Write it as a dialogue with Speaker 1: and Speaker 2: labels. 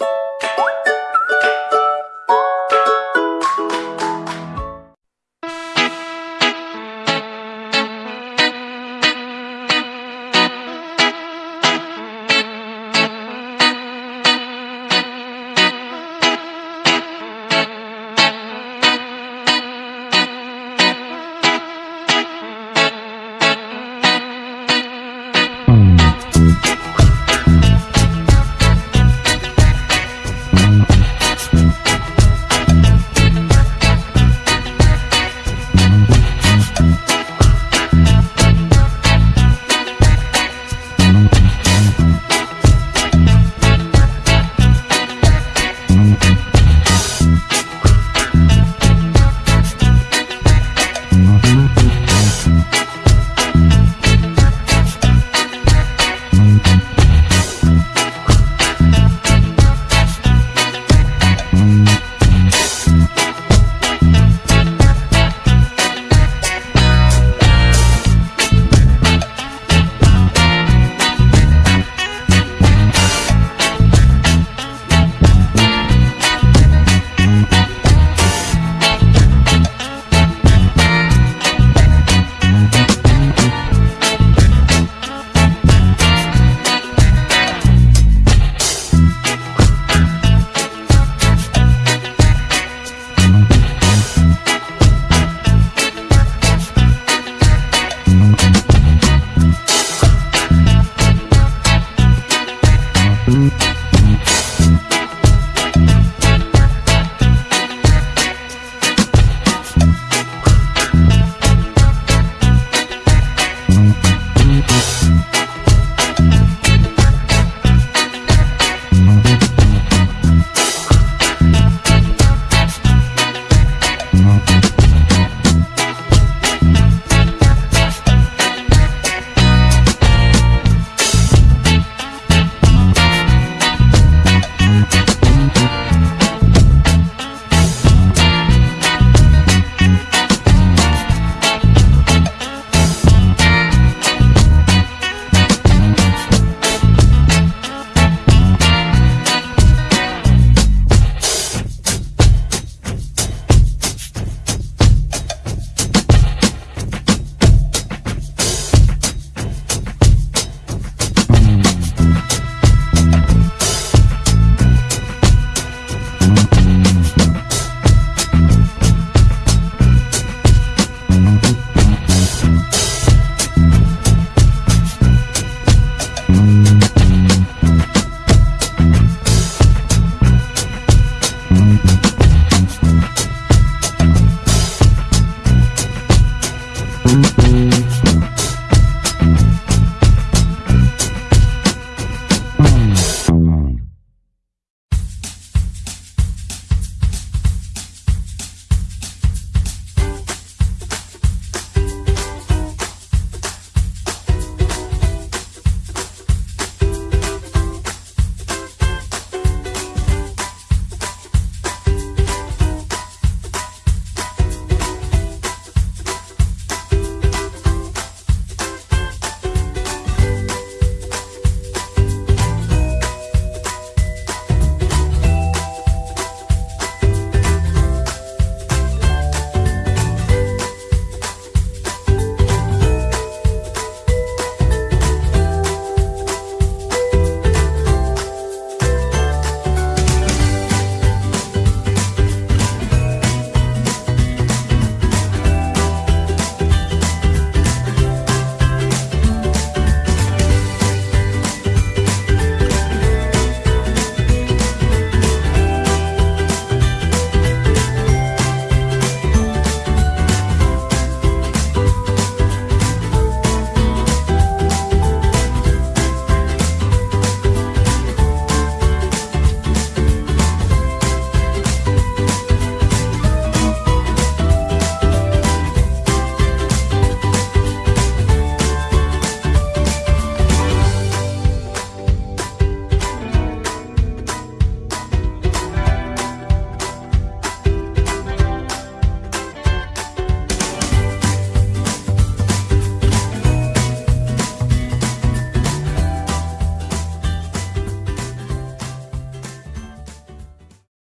Speaker 1: you